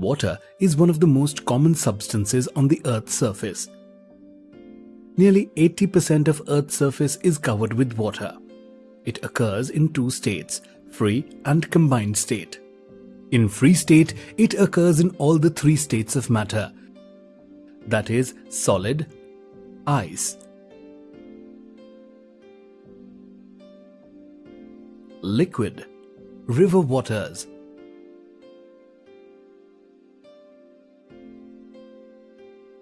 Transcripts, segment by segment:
Water is one of the most common substances on the Earth's surface. Nearly 80% of Earth's surface is covered with water. It occurs in two states, free and combined state. In free state, it occurs in all the three states of matter, that is solid, ice, liquid, river waters,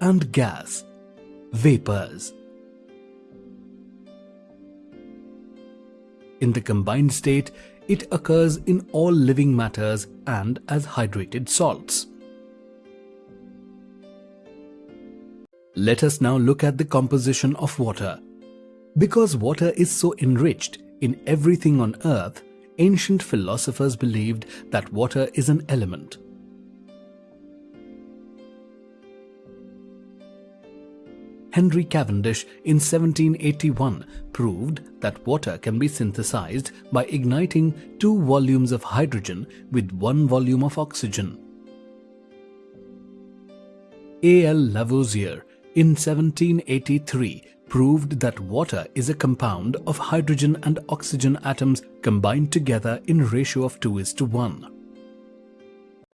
and gas, vapors. In the combined state, it occurs in all living matters and as hydrated salts. Let us now look at the composition of water. Because water is so enriched in everything on earth, ancient philosophers believed that water is an element. Henry Cavendish in 1781 proved that water can be synthesized by igniting two volumes of hydrogen with one volume of oxygen. A. L. Lavoisier in 1783 proved that water is a compound of hydrogen and oxygen atoms combined together in ratio of 2 is to 1.